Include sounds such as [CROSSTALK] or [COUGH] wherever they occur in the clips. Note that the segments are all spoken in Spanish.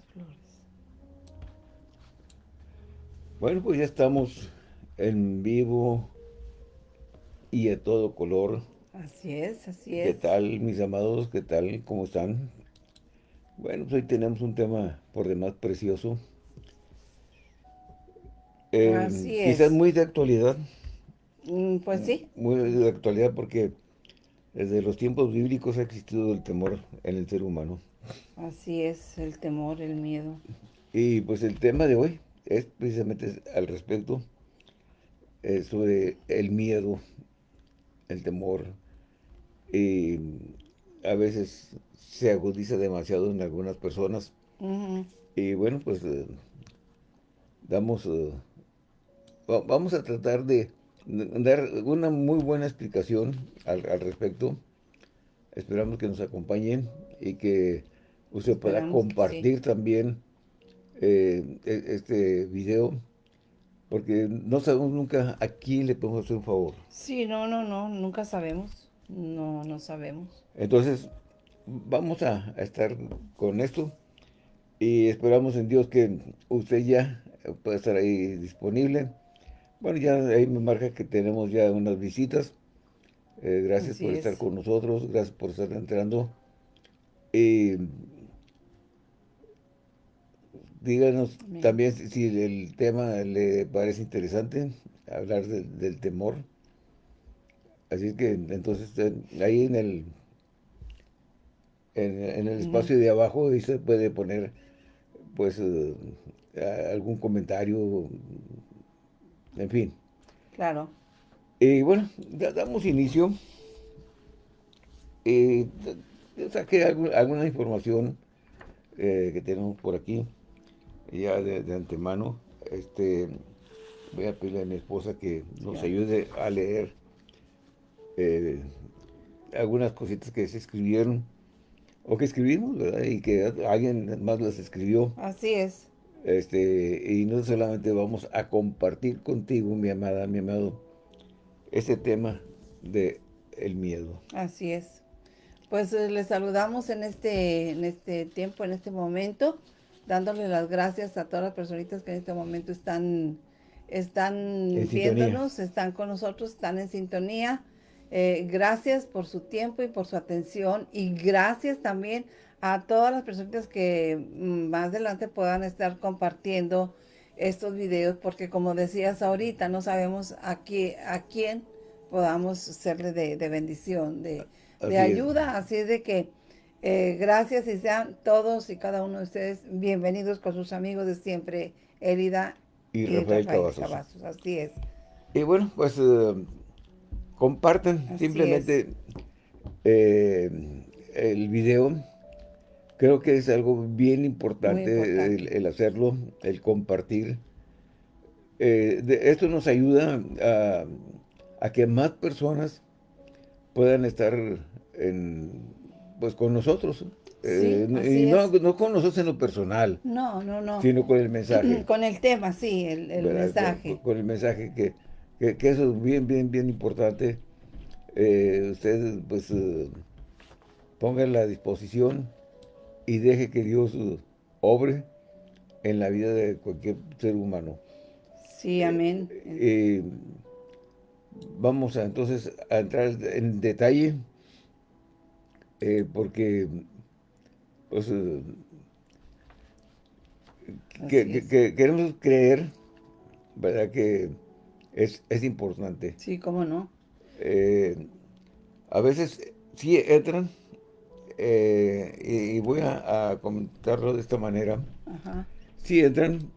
las flores. Bueno, pues ya estamos en vivo y a todo color. Así es, así ¿Qué es. tal, mis amados? ¿Qué tal? ¿Cómo están? Bueno, pues hoy tenemos un tema por demás precioso. Eh, Así Quizás es. muy de actualidad. Mm, Pues sí, Muy de actualidad porque desde los tiempos bíblicos ha existido el temor en el ser humano. Así es, el temor, el miedo. Y pues el tema de hoy es precisamente al respecto eh, sobre el miedo, el temor. Y a veces se agudiza demasiado en algunas personas. Y bueno, pues eh, damos, eh, va- vamos a tratar de dar una muy buena explicación al, al respecto. Esperamos que nos acompañen y que usted pueda sí. compartir también eh, e- este video, porque no sabemos nunca a quién le podemos hacer un favor. Sí, no, no, no, nunca sabemos. No, no sabemos. Entonces, vamos a, a estar con esto y esperamos en Dios que usted ya pueda estar ahí disponible. Bueno, ya ahí me marca que tenemos ya unas visitas. Eh, gracias Así por es. estar con nosotros, gracias por estar entrando. Y díganos Amén. también si, el tema le parece interesante, hablar de- del temor. Así es que entonces eh, ahí en el en, en el espacio de abajo ahí se puede poner pues eh, algún comentario, en fin. Claro. Y bueno, ya damos inicio. Yo saqué algu- alguna información eh, que tenemos por aquí, ya de, de antemano. Este, voy a pedirle a mi esposa que nos ayude a leer eh, algunas cositas que se escribieron, o que escribimos, ¿verdad? Y que alguien más las escribió. Así es. Este, y no solamente vamos a compartir contigo, mi amada, mi amado, este tema de el miedo. Así es. Pues eh, les saludamos en este, en este tiempo, en este momento, dándole las gracias a todas las personitas que en este momento están, están En sintonía. viéndonos, están con nosotros, están en sintonía. Eh, gracias por su tiempo y por su atención y gracias también a todas las personitas que mm, más adelante puedan estar compartiendo estos videos porque como decías ahorita, no sabemos a, qué, a quién podamos serle de, de bendición, de, Así de es. ayuda. Así es de que eh, gracias y sean todos y cada uno de ustedes bienvenidos con sus amigos de siempre, Elida Y Rafael Cavazos. Cavazos. Así es. Y bueno, pues eh, compartan Así simplemente eh, el video. Creo que es algo bien importante. El, el hacerlo, el compartir. Eh, de- esto nos ayuda a, a que más personas puedan estar en, pues con nosotros. Eh, Sí, y no, no con nosotros en lo personal, No, no, no. sino con el mensaje. [CLEARS THROAT] Con el tema, sí, el, el mensaje. Con, con el mensaje que, que, que eso es bien, bien, bien importante. Eh, ustedes, pues, eh, pongan la disposición y deje que Dios eh, obre en la vida de cualquier ser humano. Sí, amén. Eh, vamos a, entonces a entrar en detalle eh, porque pues, eh, que, queremos creer, ¿verdad? Que es, es importante. Sí, cómo no. Eh, a veces sí entran, eh, y, y voy a, a comentarlo de esta manera, Ajá. sí entran,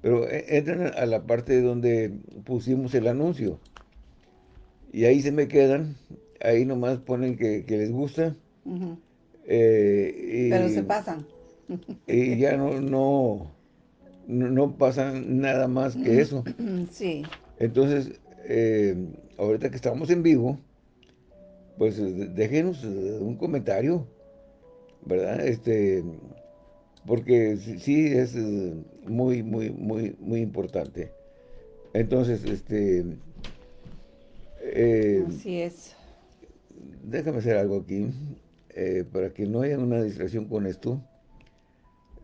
pero e- entran a la parte donde pusimos el anuncio. Y ahí se me quedan, ahí nomás ponen que, que les gusta. eh, y- Pero se pasan. y ya no, no, no, no pasa nada más que eso. [CLEARS THROAT] Sí, Entonces, eh, ahorita que estamos en vivo, pues eh, déjenos un comentario, ¿verdad? Este, porque sí- es muy, muy, muy, muy importante. Entonces, este, eh, así es. Déjame hacer algo aquí, eh, para que no haya una distracción con esto.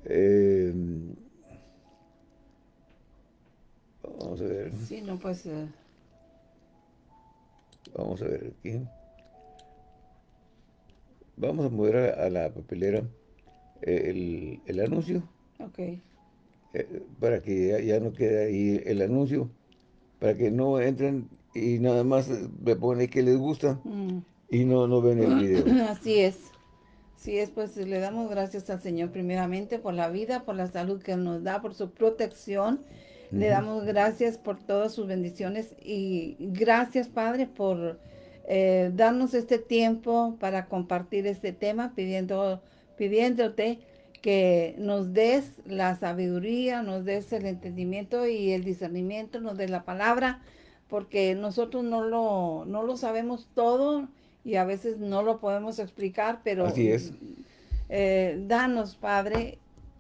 Eh, vamos a ver. Sí, no, pues... eh, Vamos a ver aquí. Vamos a mover a, a la papelera el, el anuncio ok. eh, para que ya, ya no quede ahí el anuncio, para que no entren y nada más me ponen que les gusta Mm. Y no, no ven el video. [CLEARS THROAT] Así es. Así es, pues le damos gracias al Señor primeramente por la vida, por la salud que nos da, por su protección. Le damos gracias por todas sus bendiciones y gracias, Padre, por eh, darnos este tiempo para compartir este tema, pidiendo, pidiéndote que nos des la sabiduría, nos des el entendimiento y el discernimiento, nos des la palabra, porque nosotros no lo, no lo sabemos todo y a veces no lo podemos explicar, pero Así es. eh, danos, Padre,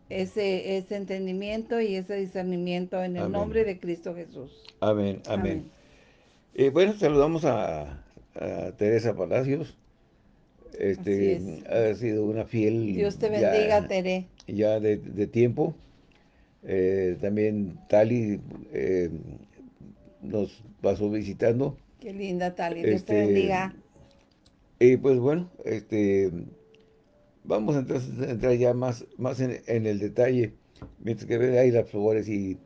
ese, ese entendimiento y ese discernimiento en el Amén. nombre de Cristo Jesús. Amén, amén. Amén. Eh, bueno, saludamos a, a Teresa Palacios. Este, ha sido una fiel Dios te ya- bendiga, Tere. ya de, de tiempo. Eh, también Tali eh, nos pasó visitando. Qué linda, Tali. Dios te Este, bendiga. Y pues bueno, este vamos entonces a entrar ya más, más en, en el detalle. Mientras que ven ahí las flores y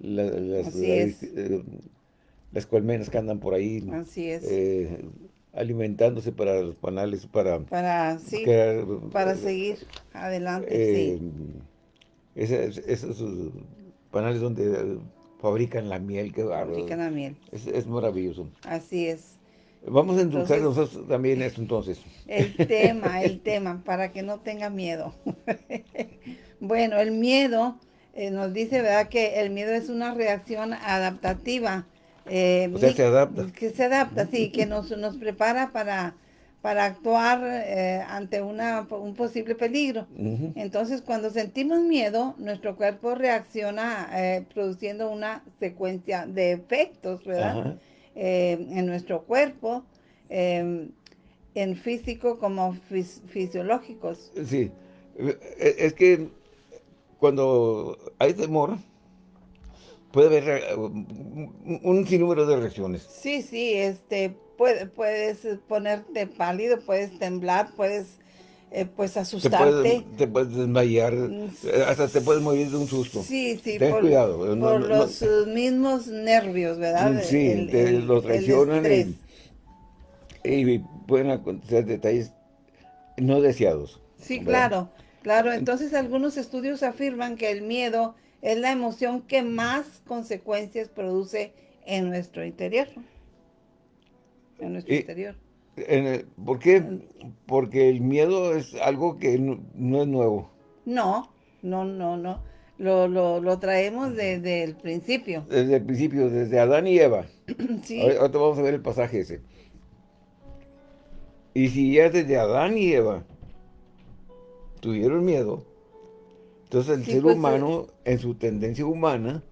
la- las, eh, las colmenas que andan por ahí Así es. eh, alimentándose para los panales, para para, sí, crear, para eh, seguir adelante, eh, sí. esos, esos, panales donde eh, fabrican la miel, que Fabrican la miel. es, es maravilloso. Así es. Vamos a endulzar nosotros también esto entonces. El [LAUGHS] tema, el tema, para que no tenga miedo. [LAUGHS] bueno, el miedo, eh, nos dice, ¿verdad? Que el miedo es una reacción adaptativa. eh, O sea, mi- se adapta. Que se adapta, sí, que nos, nos prepara para, para actuar eh, ante una, un posible peligro. Entonces, cuando sentimos miedo, nuestro cuerpo reacciona eh, produciendo una secuencia de efectos, ¿verdad? Ajá. Eh, en nuestro cuerpo, eh, en físico como fis- fisiológicos. Sí, Eh, es que cuando hay temor, puede haber eh, un un sinnúmero de reacciones. Sí, sí, este, puede- puedes ponerte pálido, puedes temblar, puedes, eh, pues, Te asustarte. puedes, te puedes desmayar, Mm, eh, hasta te puedes morir de un susto. Sí, sí, Ten cuidado, por no- no- los mismos nervios, ¿verdad? Mm, sí, te los traicionan y- pueden acontecer detalles no deseados. Sí, ¿verdad? claro, claro. Entonces algunos estudios afirman que el miedo es la emoción que más consecuencias produce en nuestro interior. En nuestro Y- interior. En ¿Por qué? Porque el miedo es algo que no, no es nuevo. No, no, no, no. Lo, lo, lo traemos desde el principio. Desde el principio, desde Adán y Eva. [CLEARS THROAT] Sí, Ahorita vamos a ver el pasaje ese. Y si ya desde Adán y Eva tuvieron miedo, entonces el Sí, ser pues, humano, en su tendencia humana,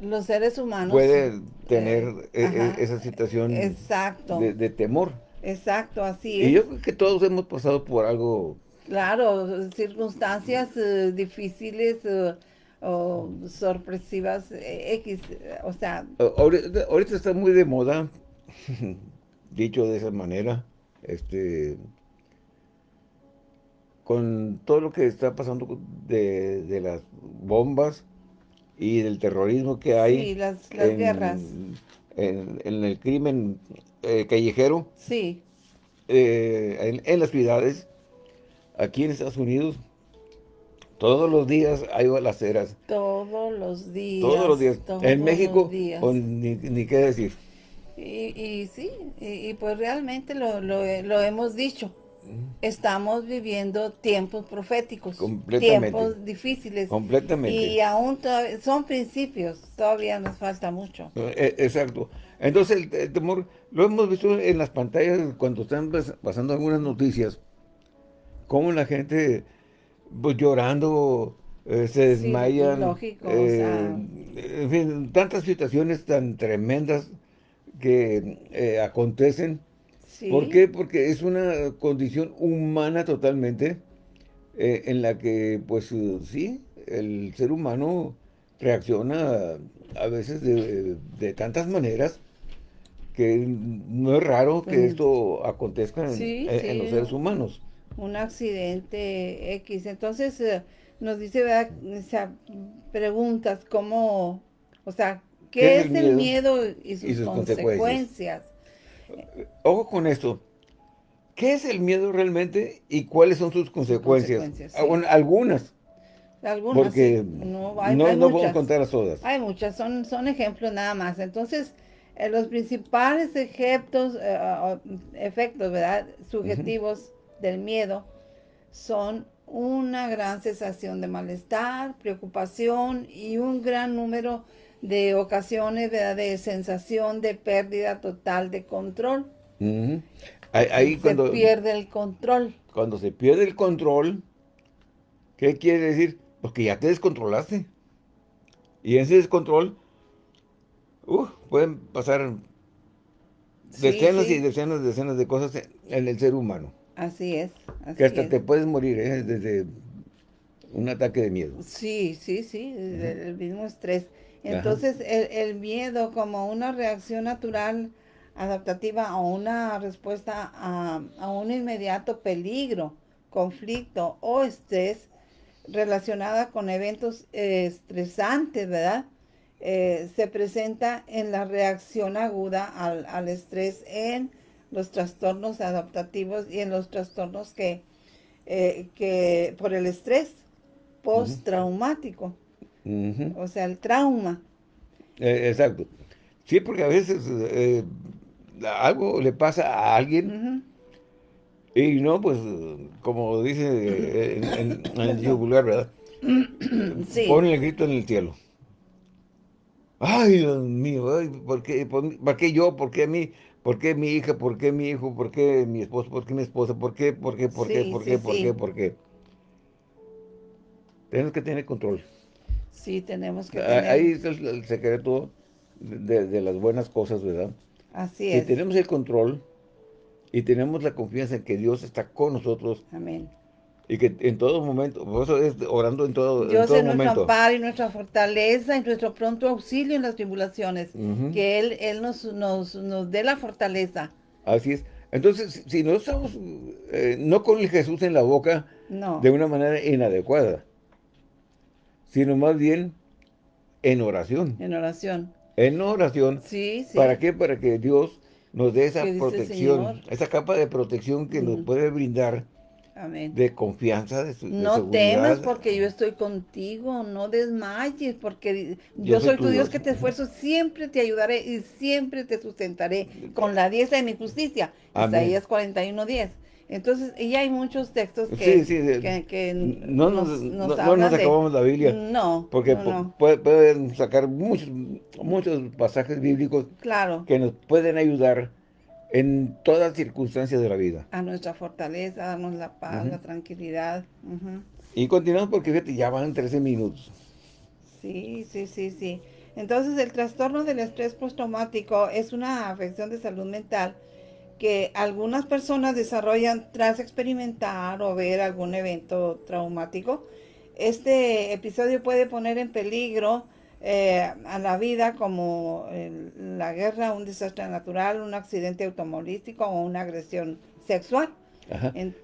los seres humanos. puede tener eh, e- e- ajá, esa situación Exacto, de, de temor. Exacto, así Y es. yo creo que todos hemos pasado por algo, Claro, circunstancias eh, difíciles eh, o sorpresivas eh, X, o sea, ahorita, ahorita está muy de moda, [LAUGHS] dicho de esa manera, este con todo lo que está pasando de, de las bombas y del terrorismo que hay sí, las, las en, guerras, en- en el crimen eh, callejero sí, eh, en, en las ciudades, aquí en Estados Unidos, todos los días hay balaceras, todos los días. todos los días. todos en México, días. ni, ni qué decir. Y, y sí, y, y pues realmente lo, lo, lo hemos dicho. Estamos viviendo tiempos proféticos, Completamente. tiempos difíciles. Completamente. Y aún son principios, todavía nos falta mucho. Eh, Exacto. Entonces el, el temor, lo hemos visto en las pantallas cuando están pas- pasando algunas noticias, cómo la gente pues llorando, eh, se Sí, desmayan, o eh, sea. en fin, tantas situaciones tan tremendas que eh, acontecen. Sí, ¿Por qué? Porque es una condición humana totalmente en la que, pues sí, el ser humano reacciona a veces de, tantas maneras que no es raro que pues, esto acontezca en, los seres humanos. Un accidente X. Entonces eh, nos dice, ¿verdad? O sea, preguntas cómo, o sea, ¿qué, es el miedo, y, sus consecuencias? Ojo con esto. ¿Qué es el miedo realmente y cuáles son sus consecuencias? Ah, algunas. Algunas, Porque no, no, podemos contar las todas. Hay muchas, son, son ejemplos nada más. Entonces, eh, los principales efectos, eh, efectos ¿verdad? subjetivos del miedo son una gran sensación de malestar, preocupación y un gran número de ocasiones ¿verdad? de sensación de pérdida total de control. ahí, se pierde el control. Cuando se pierde el control, ¿qué quiere decir? Porque ya te descontrolaste. Y ese descontrol, uh, pueden pasar decenas y decenas y decenas de cosas en el ser humano. Así es. que hasta te puedes morir ¿eh? desde un ataque de miedo. Sí, sí, sí, el mismo estrés. Entonces, el, miedo como una reacción natural adaptativa o una respuesta a, a un inmediato peligro, conflicto o estrés relacionada con eventos eh, estresantes, ¿verdad? Eh, se presenta en la reacción aguda al, estrés en los trastornos adaptativos y en los trastornos que, eh, que por el estrés postraumático. O sea, el trauma. exacto. Sí, porque a veces algo le pasa a alguien y no, pues, como dice en, el yugular, ¿verdad? Sí. Pone el grito en el cielo. Ay, Dios mío, ay, ¿por, qué, por, qué yo? ¿Por qué a mí? ¿Por qué mi hija? ¿Por qué mi hijo? ¿Por qué mi esposo? ¿Por qué mi esposa? ¿Por qué? ¿Por qué? ¿Por qué? ¿Por qué? ¿Por qué? ¿Por qué? Tenemos que tener control. Sí, tenemos que tener. Ahí está el, secreto de, de, las buenas cosas, ¿verdad? Así es. Si tenemos el control, y tenemos la confianza en que Dios está con nosotros. Amén. Y que en todo momento, por eso es orando en todo, Dios en todo es nuestro amparo y nuestra fortaleza y nuestro pronto auxilio en las tribulaciones. Que Él, él nos, nos, nos, dé la fortaleza. Así es. Entonces, si no estamos, eh, no con el Jesús en la boca de una manera inadecuada, sino más bien en oración. En oración. En oración. Sí, sí. ¿Para qué? Para que Dios nos dé esa protección, esa capa de protección que nos puede brindar de confianza, de, su, No temas porque yo estoy contigo, no desmayes porque yo, soy, tu Dios, que te esfuerzo, siempre te ayudaré y siempre te sustentaré con la diestra de mi justicia. Isaías 41, 10. Entonces, y hay muchos textos que, no nos, no, nos acabamos la Biblia. No, Porque pueden sacar muchos, muchos pasajes bíblicos claro. que nos pueden ayudar en todas circunstancias de la vida. A nuestra fortaleza, darnos la paz, la tranquilidad. Y continuamos porque fíjate, ya van 13 minutos. Sí, sí, sí, sí. Entonces, el trastorno del estrés postraumático es una afección de salud mental que algunas personas desarrollan tras experimentar o ver algún evento traumático. Este episodio puede poner en peligro eh, a la vida como la guerra, un desastre natural, un accidente automovilístico o una agresión sexual.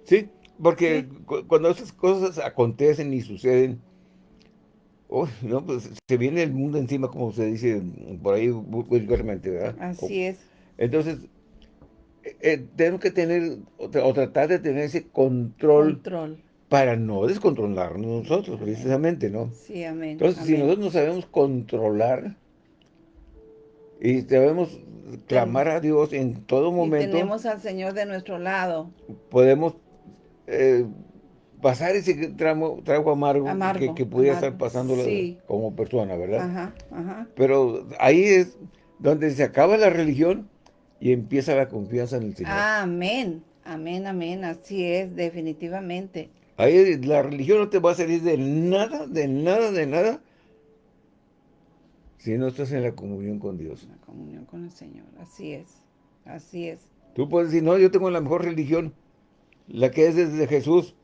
sí, porque cuando esas cosas acontecen y suceden, no, pues se viene el mundo encima, como se dice por ahí vulgarmente, ¿verdad? Así es. Entonces, eh, tenemos que tener o, tratar de tener ese control, para no descontrolarnos nosotros, precisamente, ¿no? Sí, amén. Entonces, si nosotros no sabemos controlar y sabemos clamar a Dios en todo momento. Y tenemos al Señor de nuestro lado. Podemos eh, pasar ese tramo, trago amargo, que, que pudiera estar pasando como persona, ¿verdad? Ajá, ajá. Pero ahí es donde se acaba la religión y empieza la confianza en el Señor. Amén, amén, amén, así es, definitivamente. Ahí la religión no te va a salir de nada, de nada, de nada, si no estás en la comunión con Dios. La comunión con el Señor, así es, así es. Tú puedes decir, no, yo tengo la mejor religión, la que es desde Jesús.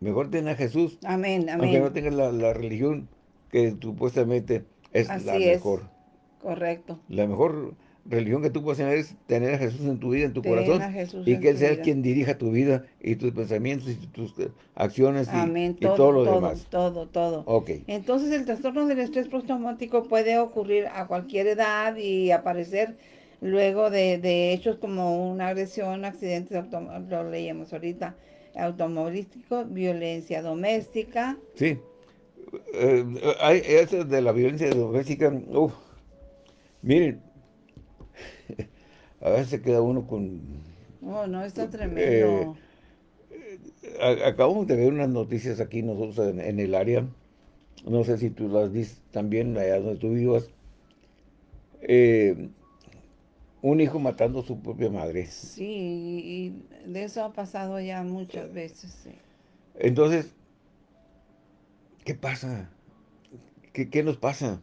Mejor ten a Jesús. Amén, amén. Aunque no tengas la, la religión que supuestamente es Así la es. mejor. Correcto. La mejor religión que tú puedes tener es tener a Jesús en tu vida, en tu Ten corazón. Y que Él sea vida. quien dirija tu vida y tus pensamientos y tus eh, acciones y, Amén. y Todo, todo lo todo, demás. todo, todo. Ok. Entonces el trastorno del estrés postraumático puede ocurrir a cualquier edad y aparecer luego de, de hechos como una agresión, accidentes, lo leíamos ahorita, automovilístico, violencia doméstica. Sí. Eh, hay, eso de la violencia doméstica, miren, a veces se queda uno con... Oh, no, está tremendo. a- acabamos de ver unas noticias aquí nosotros en, en el área, no sé si tú las viste también allá donde tú vivas, Eh, un hijo matando a su propia madre. Sí, y y de eso ha pasado ya muchas veces. sí. Entonces, ¿qué pasa? ¿Qué, qué nos pasa?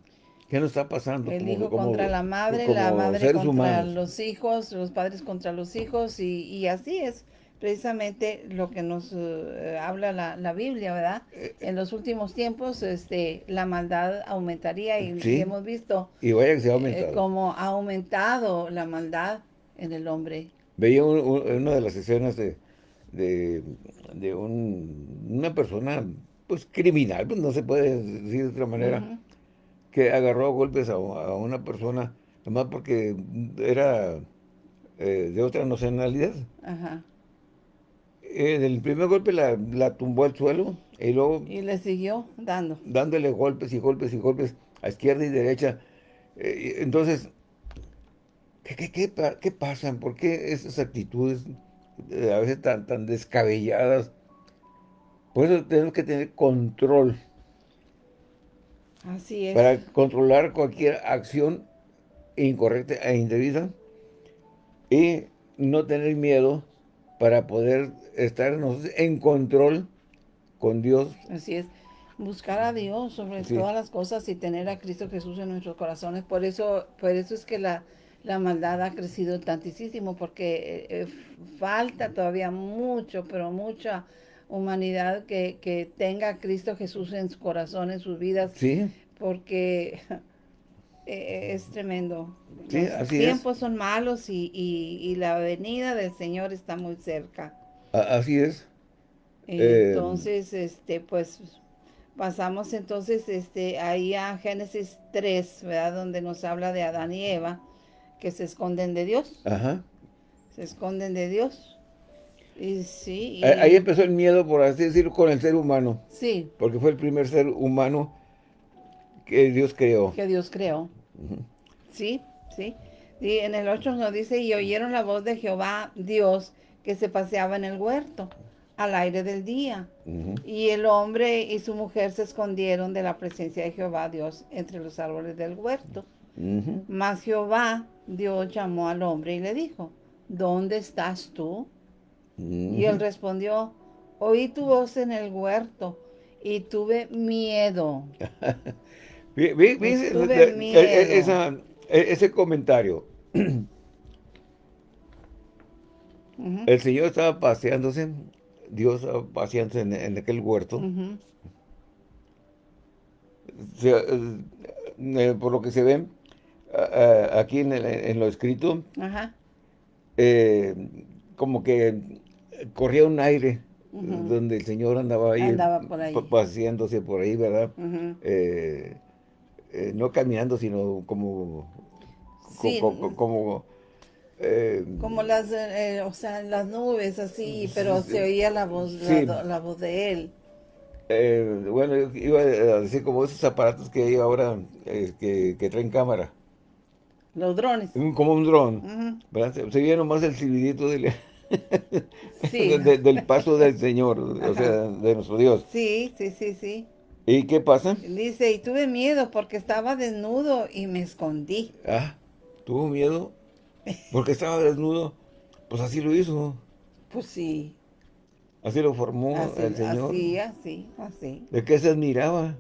¿Qué nos está pasando? El como- hijo como- contra la madre, como la madre contra humanos? los hijos, los padres contra los hijos, y, y así es precisamente lo que nos eh, habla la, la Biblia, ¿verdad? Eh, En los últimos tiempos este, la maldad aumentaría y Sí. hemos visto Y vaya que se ha eh, aumentado. cómo ha aumentado la maldad en el hombre. Veía un- un- una de las escenas de, de, de un- una persona, pues criminal, pues no se puede decir de otra manera. Que agarró a golpes a, a una persona, nomás porque era eh, de otra nacionalidad. Ajá. En el primer golpe la, la tumbó al suelo y luego Y le siguió dando. dándole golpes y golpes y golpes a izquierda y derecha. Eh, entonces, ¿qué, qué, qué, qué pasan? ¿Por qué esas actitudes eh, a veces tan, tan descabelladas? Por eso tenemos que tener control Así es. para controlar cualquier acción incorrecta e indebida y no tener miedo para poder estar en control con Dios. Así es. Buscar a Dios sobre Sí. todas las cosas y tener a Cristo Jesús en nuestros corazones. Por eso, por eso es que la, la maldad ha crecido tantísimo, porque eh, eh, falta todavía mucho, pero mucha humanidad que, que tenga a Cristo Jesús en su corazón, en sus vidas, Sí, porque eh, es tremendo. Sí, Los así es. tiempos son malos y, y- y la venida del Señor está muy cerca. así es. Eh, Entonces, este, pues pasamos entonces este, ahí a Génesis 3, ¿verdad? Donde nos habla de Adán y Eva, que se esconden de Dios, Ajá. se esconden de Dios. Y sí, y- Ahí empezó el miedo, por así decirlo, con el ser humano, sí, porque fue el primer ser humano que Dios creó. que Dios creó. Sí, sí. Y en el 8 nos dice, y oyeron la voz de Jehová, Dios, que se paseaba en el huerto, al aire del día. Y el hombre y su mujer se escondieron de la presencia de Jehová Dios entre los árboles del huerto. Mas Jehová Dios llamó al hombre y le dijo, ¿dónde estás tú? Y él respondió, oí tu voz en el huerto y tuve miedo. [LAUGHS] Vi- vi- vi ese- Tuve de- miedo. esa- ese comentario. El Señor estaba paseándose, Dios estaba paseándose en, en aquel huerto. Se- eh, eh, por lo que se ve aquí en, el- en lo escrito, eh, como que corría un aire donde el Señor andaba ahí, Andaba por ahí. pa- paseándose por ahí, ¿verdad? Eh, eh, no caminando, sino como, co- Sí. co- co- como, eh, Como las, o sea, las nubes así, pero Sí, se oía la voz, la, sí. la voz de él. bueno, yo iba a decir como esos aparatos que hay ahora que, que traen cámara, Los drones. como un dron. Se, veía nomás el silbidito del, Sí. de- de- del paso del Señor, o sea, de nuestro Dios. Sí, sí, sí, sí. ¿Y qué pasa? Dice, y tuve miedo porque estaba desnudo y me escondí. Ah, tuvo miedo porque estaba desnudo. Pues así lo hizo, Pues sí, así lo formó así, el Señor. así, así, así. ¿De qué se admiraba?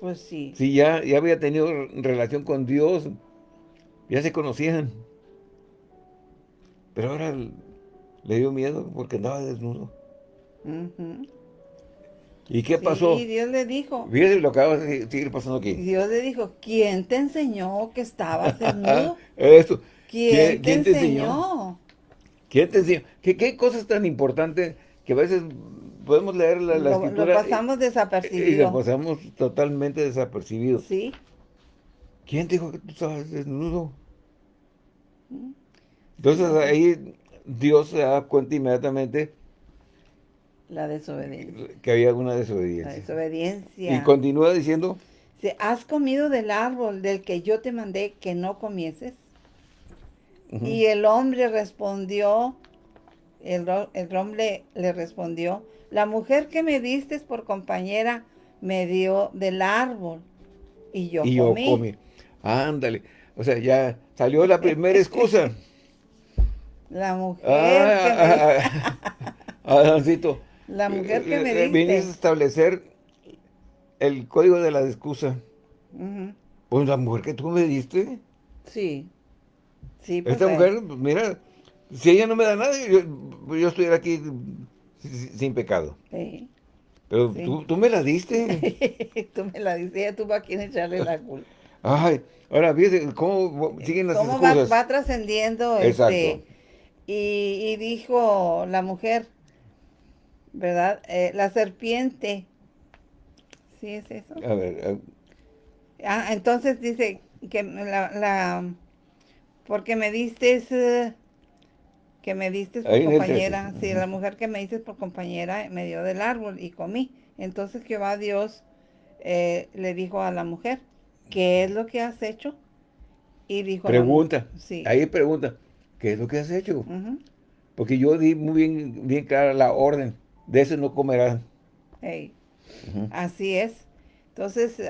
Pues sí. Si ya, ya había tenido relación con Dios, ya se conocían. Pero ahora le dio miedo porque andaba desnudo. ¿Y qué pasó? Y Dios le dijo. Fíjate lo que acaba de seguir pasando aquí. Dios le dijo, ¿quién te enseñó que estabas [LAUGHS] desnudo? Esto. ¿Quién, te, enseñó? ¿Quién te enseñó? ¿Qué, qué cosas tan importantes que a veces podemos leer la, la Lo, escritura lo pasamos y, y desapercibido. lo pasamos totalmente desapercibidos. Sí, ¿Quién te dijo que tú estabas desnudo? Entonces ahí Dios se da cuenta inmediatamente la desobediencia. que había una La desobediencia. Y continúa diciendo, ¿Has comido del árbol del que yo te mandé que no comieses? Y el hombre respondió, el, el hombre le respondió, la mujer que me diste por compañera me dio del árbol y yo y yo comí. Ándale. O sea, ya salió la primera excusa. [LAUGHS] La mujer Ah, que me, ah, ah, Adancito, la mujer que eh, me eh, diste. viniste a establecer el código de la excusa. Pues la mujer que tú me diste, Sí. Sí, pues, esta eh, mujer, pues, mira, si ella no me da nada, yo, yo estuviera aquí sin, sin pecado. sí. Pero Sí. tú, tú me la diste. [LAUGHS] Tú me la dices, ella tuvo a quien echarle la culpa. Ay, ahora fíjate cómo siguen las ¿Cómo va, excusas. va trascendiendo Exacto. este? Y, y dijo la mujer, ¿verdad? Eh, la serpiente. ¿Sí es eso? A ver, eh, Ah, entonces dice que la, la porque me diste eh, que me diste por Ahí compañera, 13. sí, la mujer que me diste por compañera me dio del árbol y comí. Entonces Jehová Dios eh, le dijo a la mujer, ¿qué es lo que has hecho? Y dijo, pregunta. sí, Ahí pregunta, ¿qué es lo que has hecho? Porque yo di muy bien, bien clara la orden. De eso no comerán. así es. Entonces,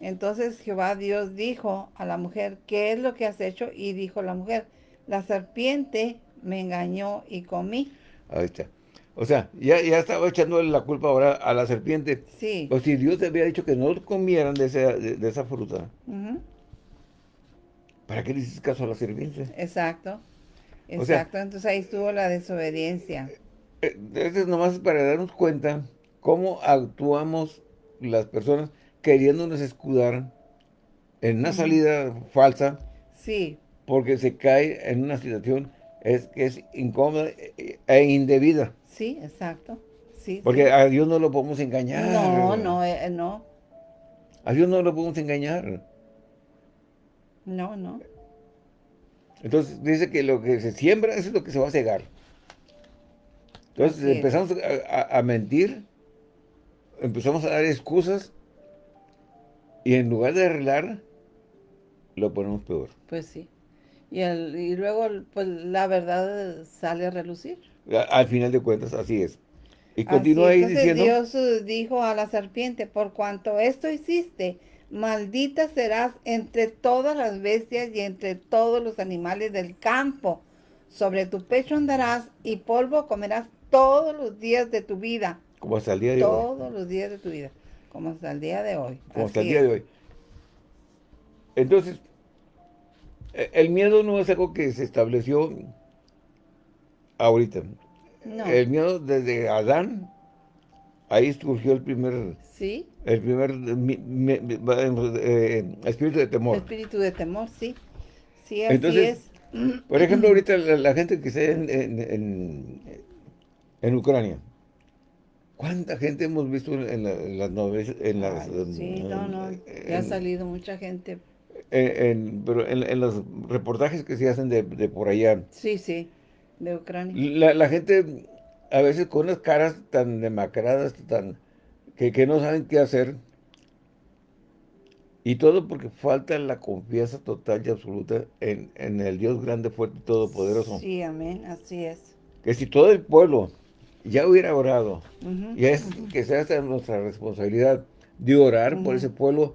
entonces Jehová Dios dijo a la mujer, ¿qué es lo que has hecho? Y dijo la mujer, la serpiente me engañó y comí. Ahí está. O sea, ya, ya estaba echándole la culpa ahora a la serpiente. Sí. O si Dios te había dicho que no comieran de esa, de, de esa fruta, ujú, ¿para qué le hiciste caso a la serpiente? Exacto. O sea- Exacto. Entonces ahí estuvo la desobediencia. Eh, Esto es nomás para darnos cuenta cómo actuamos las personas queriéndonos escudar en una salida falsa Sí, porque se cae en una situación es, que es incómoda e e indebida. sí, exacto. Sí, Porque sí. a Dios no lo podemos engañar. No, no, eh, no, A Dios no lo podemos engañar. No, no. Entonces dice que lo que se siembra eso es lo que se va a cegar. Entonces Así empezamos a, a- a mentir, empezamos a dar excusas y en lugar de arreglar, lo ponemos peor. Pues sí. Y, el, y luego, pues la verdad sale a relucir. A- Al final de cuentas, así es. Y continúa ahí diciendo, Dios dijo a la serpiente, por cuanto esto hiciste, maldita serás entre todas las bestias y entre todos los animales del campo. Sobre tu pecho andarás y polvo comerás todos los días de tu vida. como hasta el día de hoy. Todos los días de tu vida. Como hasta el día de hoy. Como hasta el día es. de hoy. Entonces, e- el miedo no es algo que se estableció ahorita. No. El miedo desde Adán, ahí surgió el primer, Sí, el primer mi- mi- mi- eh, espíritu de temor. espíritu de temor, sí. Sí, así Entonces, es. Por ejemplo, ahorita la, la gente que está en, en, en- en Ucrania, ¿cuánta gente hemos visto en, la- las novelas? En las, Ay, sí, no, no. Ya ha salido mucha gente. en- en- pero en, en los reportajes que se hacen de, de por allá, Sí, sí, de Ucrania. la, la gente a veces con unas caras tan demacradas, tan que, que no saben qué hacer, y todo porque falta la confianza total y absoluta en, en el Dios grande, fuerte y todopoderoso. Sí, amén, así es. Que si todo el pueblo ya hubiera orado, y es que sea esta nuestra responsabilidad de orar por ese pueblo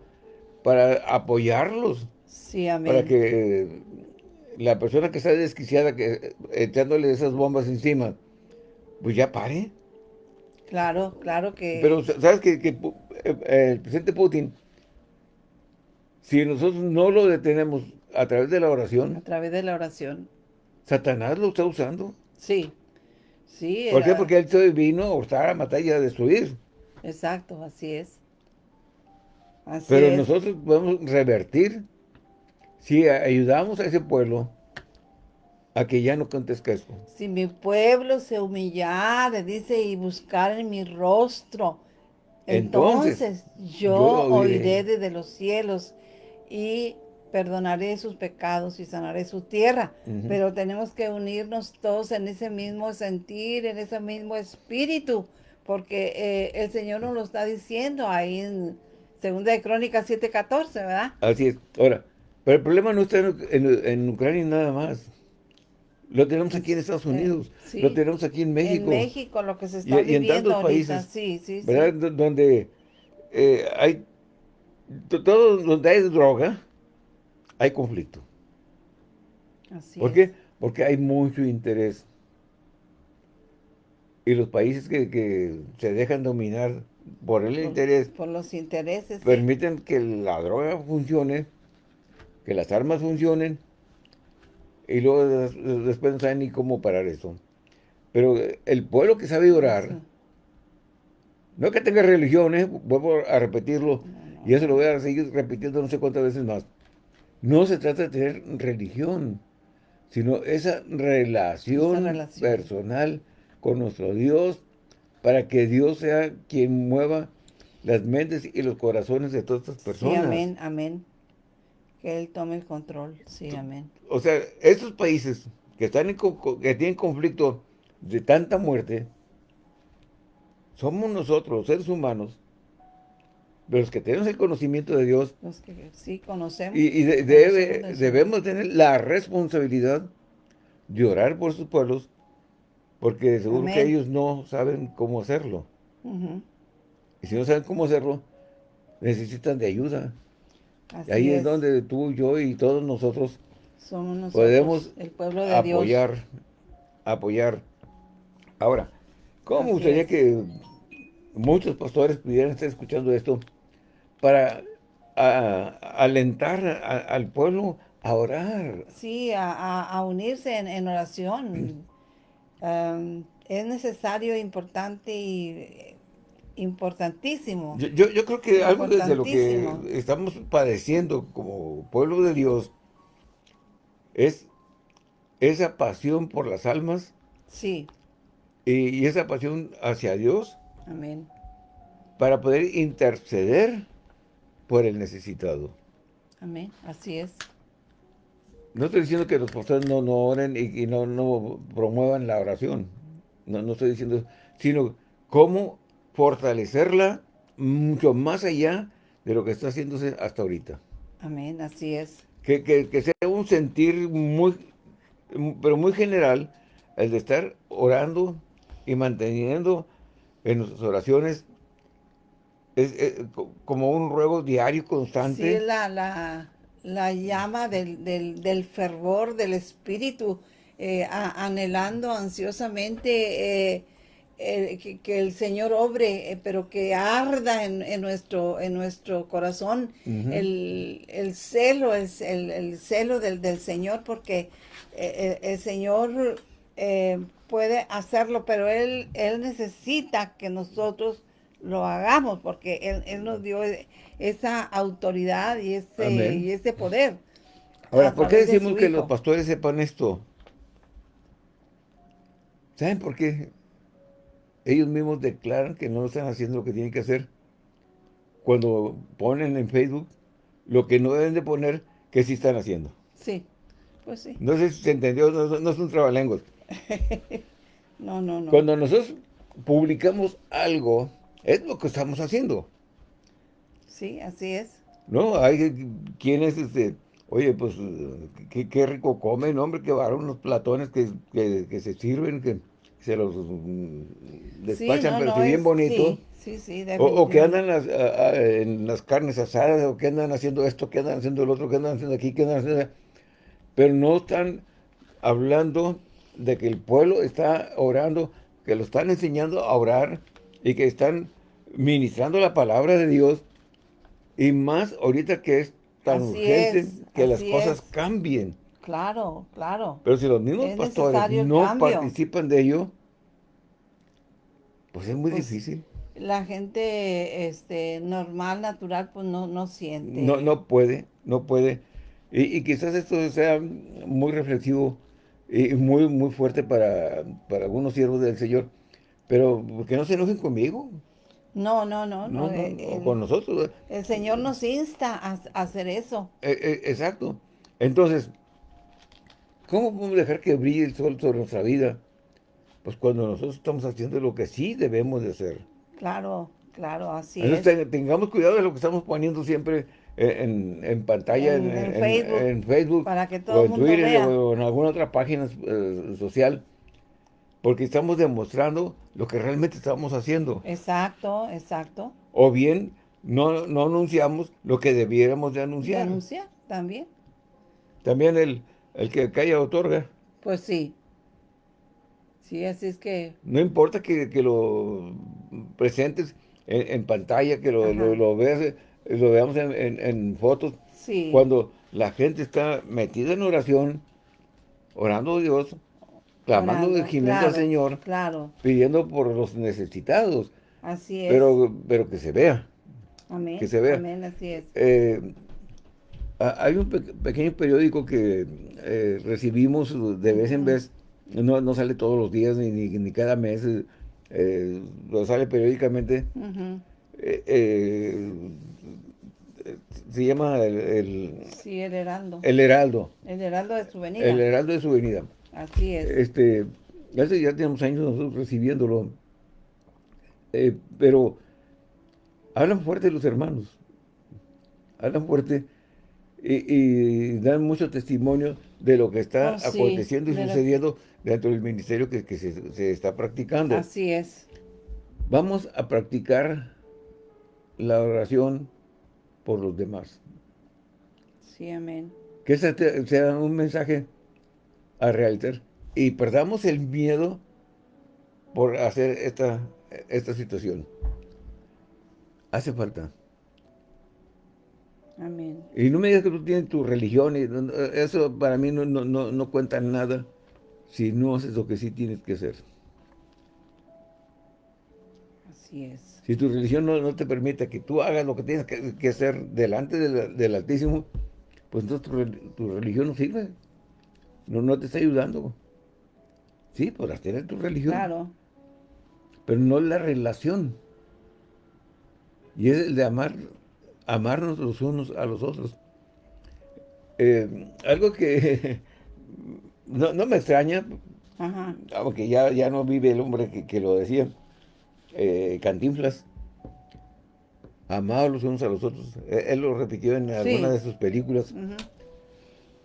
para apoyarlos, Sí, amén. para que la persona que está desquiciada, que eh, echándole esas bombas encima, pues ya pare. Claro, claro que... Pero sabes que, eh, eh, el presidente Putin, si nosotros no lo detenemos a través de la a oración, través de la oración. Satanás lo está usando. Sí, sí. ¿Por qué? Porque él se vino a hurtar, a matar y a destruir. Exacto, así es. Así Pero nosotros podemos revertir si ayudamos a ese pueblo a que ya no. Si mi pueblo se humillare, dice, y buscar en mi rostro, entonces, yo, oiré. desde los cielos y perdonaré sus pecados y sanaré su tierra. Pero tenemos que unirnos todos en ese mismo sentir, en ese mismo espíritu, porque eh, el Señor nos lo está diciendo ahí en Segunda de Crónicas 7.14, ¿verdad? Así es. Ahora, pero el problema no está en, Ucrania nada más. Lo tenemos aquí en Estados Unidos, lo tenemos aquí en México. En México, lo que se está y, viviendo y en tantos países, sí, sí, ¿verdad? Donde eh, hay, todo donde hay droga, hay conflicto. Así ¿Por qué? Porque hay mucho interés. Y los países que, se dejan dominar por el interés. Por los intereses. Permiten que la droga funcione, que las armas funcionen, y luego después no saben ni cómo parar eso. Pero el pueblo que sabe orar, no que tenga religión, ¿eh? vuelvo a repetirlo, y eso lo voy a seguir repitiendo no sé cuántas veces más. No se trata de tener religión, sino esa relación, personal con nuestro Dios, para que Dios sea quien mueva las mentes y los corazones de todas estas personas. Sí, amén, amén. Que Él tome el control, sí, amén. O sea, estos países que, están en, que tienen conflicto de tanta muerte, somos nosotros, los seres humanos, los que tenemos el conocimiento de Dios. Los que sí conocemos. Y, debemos tener la responsabilidad de orar por sus pueblos, porque seguro que ellos no saben cómo hacerlo. Y si no saben cómo hacerlo, necesitan de ayuda. ahí es. donde tú, yo y todos nosotros, podemos el pueblo de apoyar, apoyar. Ahora, ¿cómo me gustaría que muchos pastores pudieran estar escuchando esto para alentar al pueblo a orar? Sí, a, unirse en, oración. [CLEARS THROAT] Um, es necesario, importante y importantísimo. Yo, yo, creo que algo de lo que estamos padeciendo como pueblo de Dios es esa pasión por las almas. Sí. Y, esa pasión hacia Dios. Amén. Para poder interceder por el necesitado. Amén, así es. No estoy diciendo que los pastores no, no oren y, no, no, promuevan la oración. No, no estoy diciendo eso. Sino cómo fortalecerla mucho más allá de lo que está haciéndose hasta ahorita. Amén, así es. Que, que, sea un sentir muy, pero muy general, el de estar orando y manteniendo en nuestras oraciones es, como un ruego diario constante. Sí, la, la, la llama del, del, fervor del espíritu, eh, anhelando ansiosamente eh, eh, que, el Señor obre, pero que arda en, nuestro, en nuestro corazón el, el, celo, el, el, celo del, del, Señor, porque el, Señor puede hacerlo, pero Él, Él necesita que nosotros lo hagamos, porque Él, él nos dio esa autoridad y ese, y ese poder. Ahora, ¿por qué decimos que los pastores sepan esto? ¿Saben por qué? Ellos mismos declaran que no están haciendo lo que tienen que hacer. Cuando ponen en Facebook lo que no deben de poner, que sí están haciendo. Sí, pues sí. No sé si se entendió, no, no es un trabalenguas. [LAUGHS] no, no, no. Cuando nosotros publicamos algo, es lo que estamos haciendo. Sí, así es. No, hay quienes, este, oye, pues, qué, rico comen, hombre, que van unos platones que, se sirven, que se los mm, despachan, pero bien bonito. Sí, sí, o, que andan en las carnes asadas, o que andan haciendo esto, que andan haciendo el otro, que andan haciendo aquí, que andan haciendo... Pero no están hablando de que el pueblo está orando, que lo están enseñando a orar y que están ministrando la palabra de Dios y más ahorita que es tan urgente que las cosas cambien. Claro, claro. Pero si los mismos pastores no participan de ello, pues es muy pues, difícil. la gente este, normal, natural, pues no, no siente. No, no puede, no puede. Y, y quizás esto sea muy reflexivo y muy, muy fuerte para, para algunos siervos del Señor. Pero que no se enojen conmigo. No, no, no. No, no, no, eh, o el, con nosotros. el Señor nos insta a, a hacer eso. Eh, eh, exacto. Entonces, ¿cómo podemos dejar que brille el sol sobre nuestra vida? Pues cuando nosotros estamos haciendo lo que sí debemos de hacer. Claro, claro, así Entonces, es. te- tengamos cuidado de lo que estamos poniendo siempre en, en pantalla, En- Facebook, en Facebook, para que todo o en mundo Twitter, vea. o en alguna otra página eh, social, porque estamos demostrando lo que realmente estamos haciendo. Exacto, exacto. O bien, no, no anunciamos lo que debiéramos de anunciar. Denunciar también. También el, el que calla otorga. Pues sí. Sí, así es que, No importa que, que lo presentes en, en pantalla, que lo, lo, lo veas, eh, lo veamos en, en- en fotos. sí. Cuando la gente está metida en oración, orando a Dios, clamando, Orando, gimiendo al claro, Señor, Claro, pidiendo por los necesitados, así es. pero, pero que se vea. amén, que se vea. amén, así es. Eh, hay un pe- pequeño periódico que eh, recibimos de vez en vez, no, no sale todos los días ni, ni, ni cada mes, eh, eh, lo sale periódicamente, eh, eh, se llama el, el, Sí, el heraldo. el Heraldo, El heraldo de su venida. el Heraldo de su venida. Así es. Este, hace ya tenemos años nosotros recibiéndolo, eh, pero hablan fuerte los hermanos, hablan fuerte y, y dan mucho testimonio de lo que está Oh, sí, aconteciendo y de lo- sucediendo dentro del ministerio que, que se, se está practicando. Así es. Vamos a practicar la oración por los demás. Sí, amén. Que ese sea un mensaje a realizar y perdamos el miedo por hacer esta, esta situación. Hace falta. Amén. Y no me digas que tú tienes tu religión, eso para mí no, no, no, no cuenta nada si no haces lo que sí tienes que hacer. Así es. Si tu religión no, no te permite que tú hagas lo que tienes que, que hacer delante del, del Altísimo, pues entonces tu, tu religión no sirve. No, no te está ayudando. Sí, podrás tener tu religión, Claro. pero no la relación. Y es el de amar, amarnos los unos a los otros. Eh, algo que [LAUGHS] no, no me extraña, Ajá. aunque ya, ya no vive el hombre que, que lo decía, eh, Cantinflas, amados los unos a los otros. Él, él lo repitió en alguna de sus películas.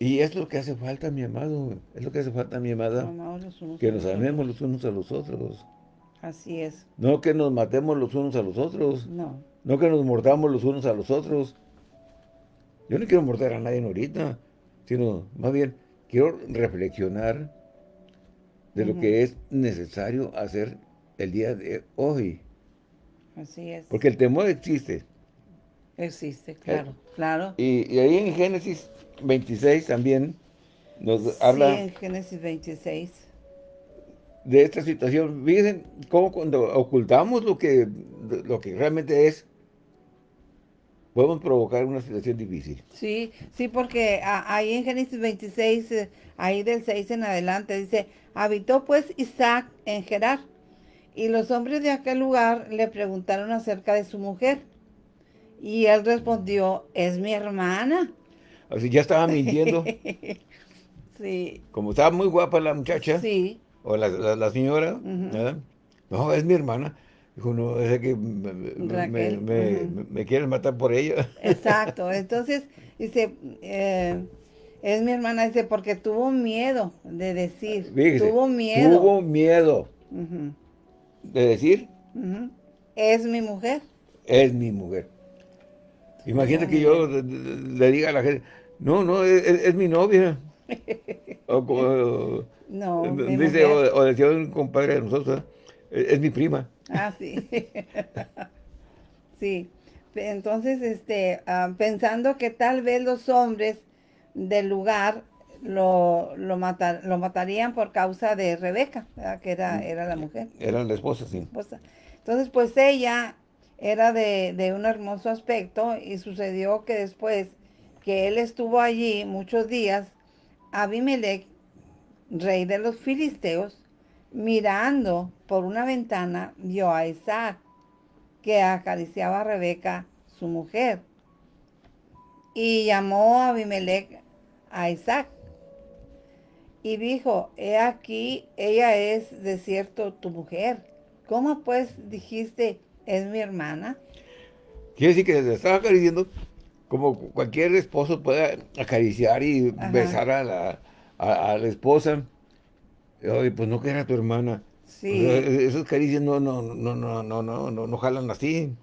Y es lo que hace falta, mi amado, es lo que hace falta, mi amada, que nos amemos los unos a los otros. Así es. No que nos matemos los unos a los otros, No. No que nos mordamos los unos a los otros. Yo no quiero morder a nadie ahorita, sino más bien quiero reflexionar de lo que es necesario hacer el día de hoy. Así es. Porque el temor existe. Existe, claro. Claro. Y, y ahí en Génesis 26 también nos Sí, habla en Génesis 26. de esta situación. Fíjense cómo cuando ocultamos lo que, lo que realmente es, podemos provocar una situación difícil. Sí, sí, porque ahí en Génesis 26, eh, ahí del 6 en adelante, dice, habitó pues Isaac en Gerar, y los hombres de aquel lugar le preguntaron acerca de su mujer, y él respondió, es mi hermana. Así ya estaba [LAUGHS] mintiendo. Sí, Como estaba muy guapa la muchacha, sí, o la, la- la señora, no, es mi hermana. Dijo, no, es que me, quieren matar por ella. [LAUGHS] exacto. Entonces, dice, eh, es mi hermana, dice, porque tuvo miedo de decir, Fíjese, tuvo miedo. Tuvo miedo de decir. Es mi mujer. es mi mujer. Imagínate que yo le- diga a la gente, no, no, es, es- es mi novia. [LAUGHS] O como, No, mi dice, o, o decía un compadre de nosotros, "¿eh? es, es mi prima. Ah, sí. sí. Entonces, este, ah, pensando que tal vez los hombres del lugar lo, lo, matar- lo matarían por causa de Rebeca, ¿verdad? que era, era la mujer. Era la esposa, sí. esposa. Entonces, pues ella era de, de un hermoso aspecto y sucedió que después que él estuvo allí muchos días, Abimelech, rey de los filisteos, mirando por una ventana, vio a Isaac, que acariciaba a Rebeca, su mujer. Y llamó a Abimelech a Isaac. Y dijo, he aquí, ella es de cierto tu mujer. ¿Cómo pues dijiste, es mi hermana? Quiere decir que se estaba acariciando como cualquier esposo puede acariciar y besar a la, a, la esposa. Oye, pues no que era tu hermana. Sí. esas caricias no, no, no, no, no, no, no, no jalan así.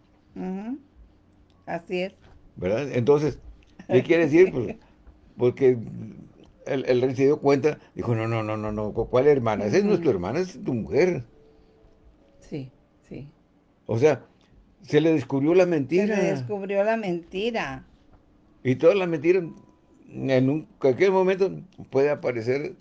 Así es. ¿Verdad? Entonces, ¿qué quiere decir? Pues, [LAUGHS] porque el, rey se dio cuenta, dijo, no, no, no, no, no, ¿cuál hermana? Esa es nuestra hermana, es tu mujer. Sí, sí. O sea, se le descubrió la mentira. Se le descubrió la mentira. Y toda la mentira, en un, cualquier momento, puede aparecer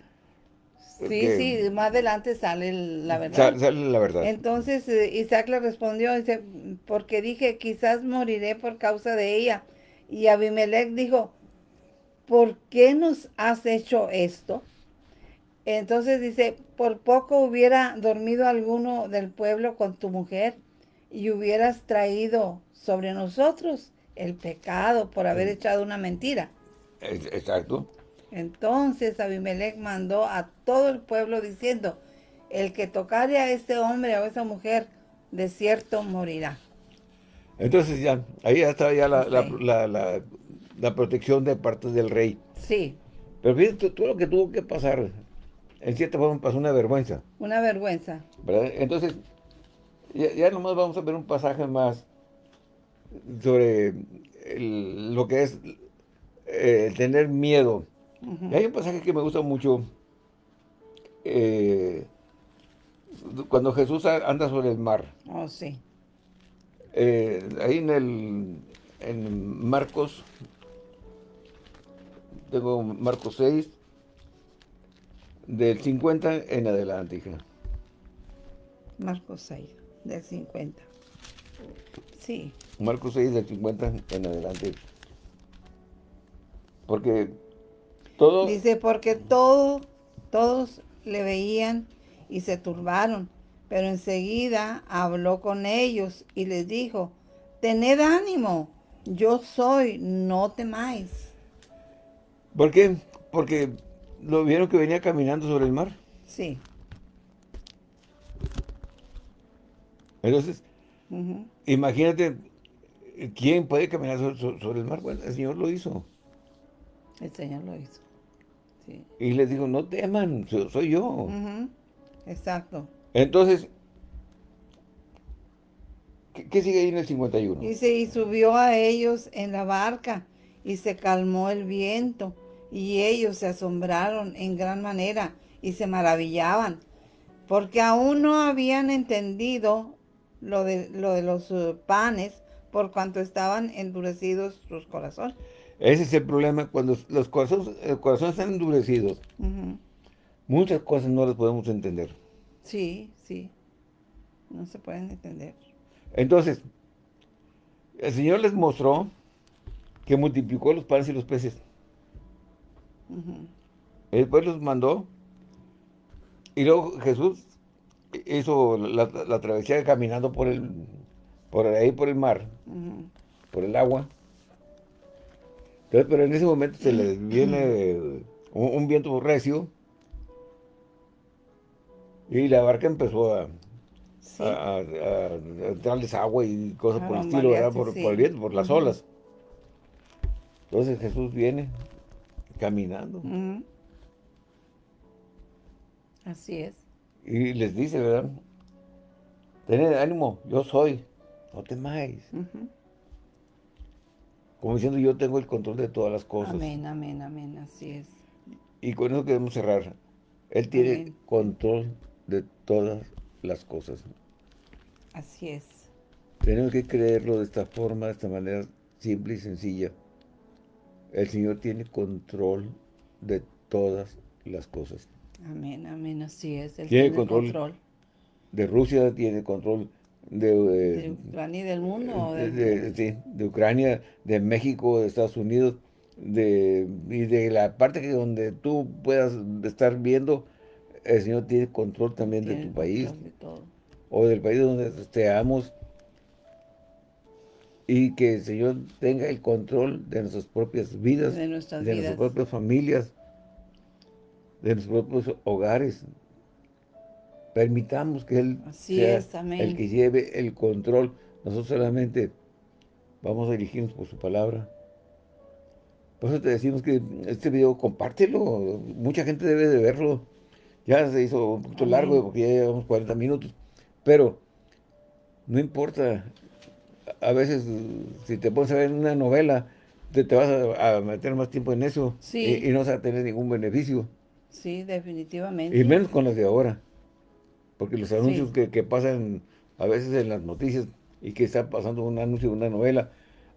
Sí, sí, más adelante sale la verdad. Sale, la verdad. Entonces eh, Isaac le respondió, dice, porque dije, quizás moriré por causa de ella. Y Abimelech dijo, ¿por qué nos has hecho esto? Entonces dice, por poco hubiera dormido alguno del pueblo con tu mujer y hubieras traído sobre nosotros el pecado por haber echado una mentira. Exacto. Entonces Abimelech mandó a todo el pueblo diciendo, el que tocare a este hombre o a esa mujer, de cierto morirá. Entonces ya, ahí ya estaba ya la, protección de parte del rey. Sí. Pero fíjate, todo lo que tuvo que pasar, en cierta forma pasó una vergüenza. Una vergüenza. ¿verdad? Entonces, ya, nomás vamos a ver un pasaje más sobre lo que es eh, tener miedo hay un pasaje que me gusta mucho. Eh, cuando Jesús anda sobre el mar. Oh, sí. Eh, ahí en el en Marcos, tengo Marcos 6, del 50 en adelante, hija. Marcos 6, del 50. Sí. Marcos 6, del 50 en adelante. Porque Dice, porque todo, todos le veían y se turbaron, pero enseguida habló con ellos y les dijo, tened ánimo, yo soy, no temáis. ¿Por qué? Porque lo vieron que venía caminando sobre el mar. Sí. Entonces, imagínate, ¿quién puede caminar sobre, el mar? Bueno, el Señor lo hizo. El Señor lo hizo. Y les digo, no teman, soy yo. Exacto. Entonces, ¿qué, sigue ahí en el 51? Dice, y subió a ellos en la barca y se calmó el viento y ellos se asombraron en gran manera y se maravillaban porque aún no habían entendido lo de, lo de los uh, panes por cuanto estaban endurecidos sus corazones. Ese es el problema cuando los corazones, el corazón están endurecidos. Muchas cosas no las podemos entender. Sí, sí. No se pueden entender. Entonces, el Señor les mostró que multiplicó los panes y los peces. Después los mandó. Y luego Jesús hizo la, travesía caminando por el por ahí por el mar, por el agua pero en ese momento se les viene un, viento recio y la barca empezó a, entrarles agua y cosas por el estilo, Por, el viento, por las olas. Entonces Jesús viene caminando. Así es. Y les dice, ¿verdad? Tened ánimo, yo soy, no temáis. Como diciendo, yo tengo el control de todas las cosas. Amén, amén, amén, así es. Y con eso queremos cerrar. Él tiene control de todas las cosas. Así es. Tenemos que creerlo de esta forma, de esta manera simple y sencilla. El Señor tiene control de todas las cosas. Amén, amén, así es. tiene, control, de Rusia, tiene control de, eh, ¿De Ucrania y del mundo? de, de, sí, de Ucrania, de México, de Estados Unidos, de, y de la parte que donde tú puedas estar viendo, el Señor tiene control también de tu país. Todo. O del país donde estemos. Y que el Señor tenga el control de nuestras propias vidas, De nuestras de vidas. nuestras propias familias, de nuestros propios hogares. Permitamos que Él Así sea es, el que lleve el control. Nosotros solamente vamos a dirigirnos por su palabra. Por eso te decimos que este video compártelo. Mucha gente debe de verlo. Ya se hizo un poquito Amén. largo porque ya llevamos 40 minutos. Pero no importa. A veces, si te pones a ver una novela, te, te vas a, a meter más tiempo en eso Sí. y, y no vas a tener ningún beneficio. Sí, definitivamente. Y menos con las de ahora. Porque los anuncios Sí. que, que pasan a veces en las noticias y que está pasando un anuncio de una novela,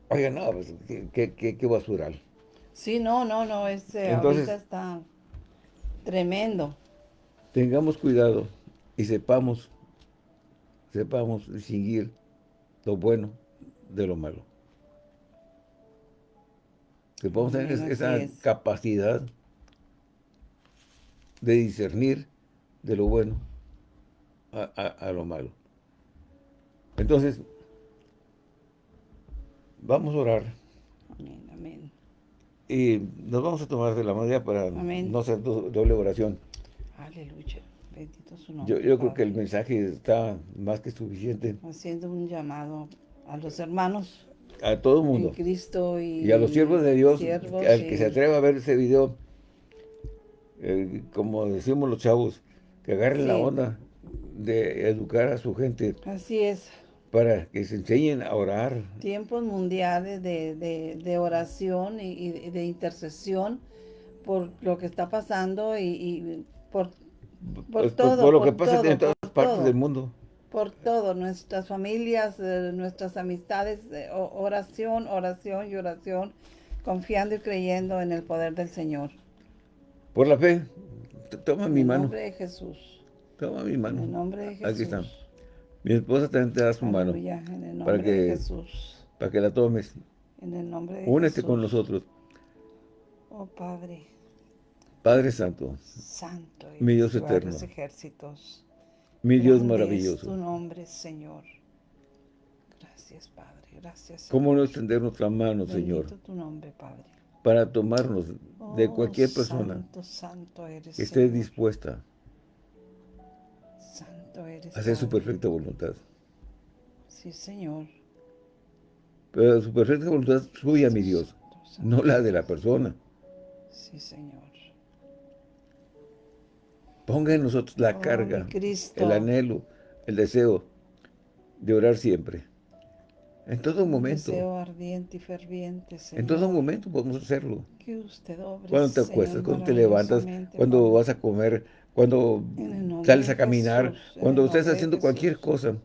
oiga, no, pues, qué, qué, qué- basural. Sí, no, no, no, es, eh, Entonces- ahorita está tremendo. Tengamos cuidado y sepamos, sepamos distinguir lo bueno de lo malo. Que podamos tener esa es. capacidad de discernir de lo bueno a, a- a lo malo. Entonces, vamos a orar Amén, amén. y nos vamos a tomar de la manera para Amén. no hacer do- doble oración. Aleluya. Bendito su nombre. Yo, yo creo que el mensaje está más que suficiente Haciendo un llamado a los hermanos a todo el en mundo. Cristo y, Y a los siervos de Dios, siervos al y- que se atreva a ver ese video, eh, como decimos los chavos, que agarren la onda de educar a su gente Así es. para que se enseñen a orar. Tiempos mundiales de, de- de oración y, y de intercesión por lo que está pasando y, y por, por Pues, todo. por lo que pasa todo, en todas partes todo. del mundo. por todo, nuestras familias, eh, nuestras amistades, eh, oración, oración y oración, confiando y creyendo en el poder del Señor. Por la fe, toma En mi mano, nombre de Jesús. Toma mi En mano. el nombre de Jesús. Aquí está. Mi esposa también te da su mano, Aleluya, En el nombre para que- de Jesús. para que la tomes. En el nombre de Únete Jesús. con nosotros. Oh Padre, Padre Santo, Santo Mi Dios eterno. ejércitos. mi Dios Es tu maravilloso. nombre, Señor. Gracias, Padre. Gracias. Señor. ¿Cómo no extender nuestra mano, Señor, Bendito tu nombre, Padre. para tomarnos de Oh, cualquier persona Santo, santo eres. que esté Señor. dispuesta Santo eres. a hacer su perfecta voluntad? Sí, Señor. Pero su perfecta voluntad suya, mi Dios, no la de la persona. Sí, Señor. Ponga en nosotros la Oh, carga, el anhelo, el deseo de orar siempre. En todo Un momento, Deseo ardiente y ferviente, Señor. en todo momento podemos hacerlo. Que usted obre, Cuando te acuestas, cuando te levantas, cuando vas a comer, cuando sales a caminar, Jesús, cuando nombre de haciendo cualquier cosa,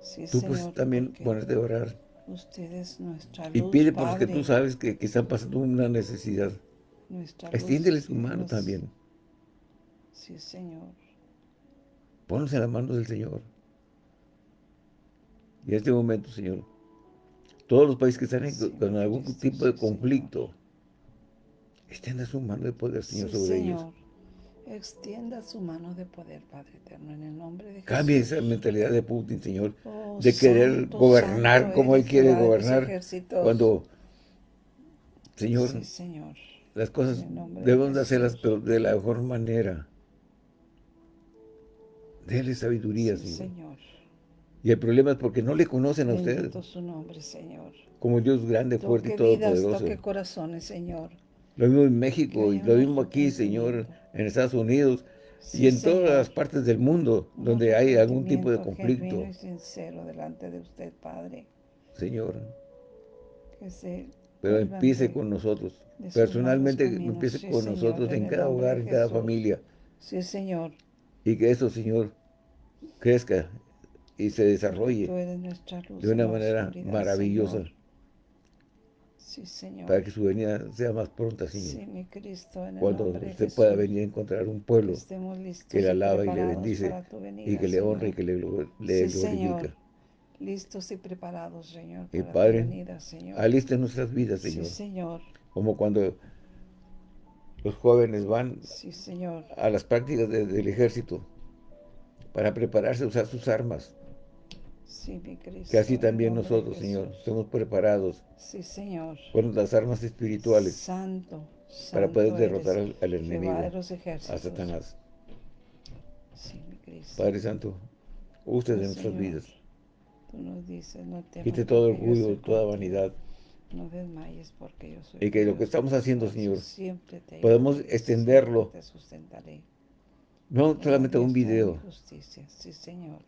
Sí, tú Señor, puedes también ponerte a orar. Usted es nuestra luz, Y pide por los que tú sabes que, que están pasando una necesidad. Extiéndele su mano también. Sí, Señor. Ponlos en las manos del Señor. Y en este momento, Señor, todos los países que están en- Sí, con algún tipo de conflicto, extienda su mano de poder, Señor, Sí, sobre ellos. Extienda su mano de poder, Padre eterno, en el nombre de Jesús. Cambie esa mentalidad de Putin, Señor, Oh, de querer santo, gobernar santo como Él quiere gobernar, cuando, Señor, Sí, Señor. las cosas debemos de hacerlas pero de la mejor manera. Dele sabiduría, Sí, Señor. Señor. Y el problema es porque no le conocen a usted Bendito su nombre, Señor. como Dios grande, fuerte y vidas, todopoderoso. toque corazones, Señor. Lo mismo en México y lo mismo aquí, Señor, en Estados Unidos Sí, y en Señor. todas las partes del mundo Un donde hay algún tipo de conflicto. genuino y sincero delante de usted, Padre. Señor, Que se pero empiece con nosotros. Personalmente caminos. empiece Sí, con Señor, nosotros en cada hogar, en cada familia. Sí, Señor. Y que eso, Señor, crezca y se desarrolle luz de una manera maravillosa. Señor. Sí, Señor. Para que su venida sea más pronta, Señor. Sí, mi Cristo, en el Cuando de usted pueda venir a encontrar un pueblo que le y alaba y le bendice venida, y que le honra y que le, le Sí, Señor. glorifica. Listos y preparados, Señor, Y para Padre, tu venida, Señor. Aliste nuestras vidas, Señor. Sí, Señor. Como cuando los jóvenes van Sí, Señor. a las prácticas de- del ejército para prepararse a usar sus armas. Sí, mi Cristo. Que así también nosotros, Señor, estemos preparados Sí, Señor. con las armas espirituales Santo. para poder derrotar al, enemigo, a Satanás. Sí, mi Cristo. Padre Santo, usted de nuestras Señor. vidas. Tú nos dices, no. Quite todo orgullo, toda vanidad. No desmayes porque yo soy Y que lo que estamos haciendo, Señor, siempre te podemos extenderlo. Te sustentaré. No En solamente la un video, mi justicia. Sí, Señor.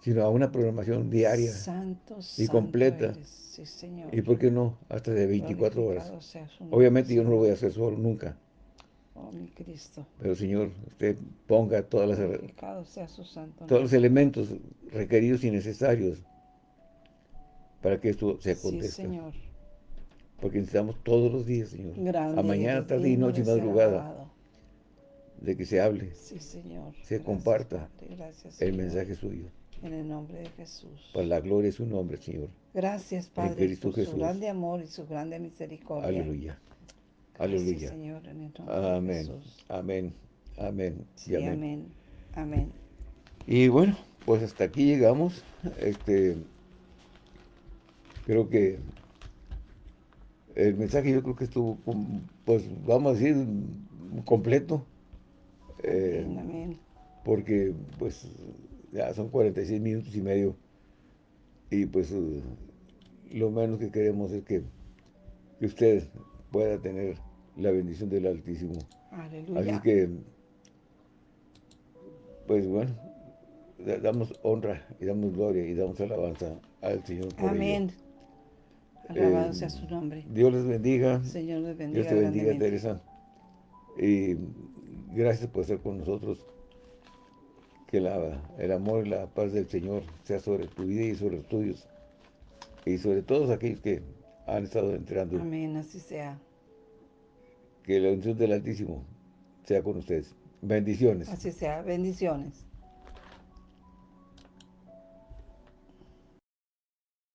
Sino a una programación diaria. Santo, y santo completa. Sí, Señor. Y por qué no, hasta de 24 horas. Obviamente yo no lo voy a hacer solo nunca. Oh, mi Cristo. Pero Señor, usted ponga todas las, Glorificado sea su santo todos los elementos requeridos y necesarios para que esto se Sí, acontezca. Señor. Porque necesitamos todos los días, Señor. Grande a mañana, tarde y noche y madrugada. alabado. De que se hable Sí, Señor. Se Gracias, comparta Padre. Gracias, el Señor. mensaje suyo. En el nombre de Jesús. Para la gloria de su nombre, Señor. Gracias, Padre, Cristo por Jesús. su grande amor y su grande misericordia. Aleluya. Gracias, Aleluya. Señor, en el nombre de Amén. Jesús. Amén. Amén. Sí, y amén. amén. Amén. Y bueno, pues hasta aquí llegamos. Este, creo que el mensaje yo creo que estuvo, pues vamos a decir, completo. Eh, Amén, amén. porque pues ya son 46 minutos y medio y pues eh, lo menos que queremos es que, que usted pueda tener la bendición del Altísimo. Así Aleluya. que, pues bueno, da- damos honra y damos gloria y damos alabanza al Señor por ello. Amén. Alabado Eh, sea su nombre. Dios les bendiga. Señor les bendiga Dios te bendiga. Teresa. Y gracias por estar con nosotros. Que la- el amor y la paz del Señor sea sobre tu vida y sobre los tuyos. Y sobre todos aquellos que han estado entrando. Amén, así sea. Que la bendición del Altísimo sea con ustedes. Bendiciones. Así sea. Bendiciones.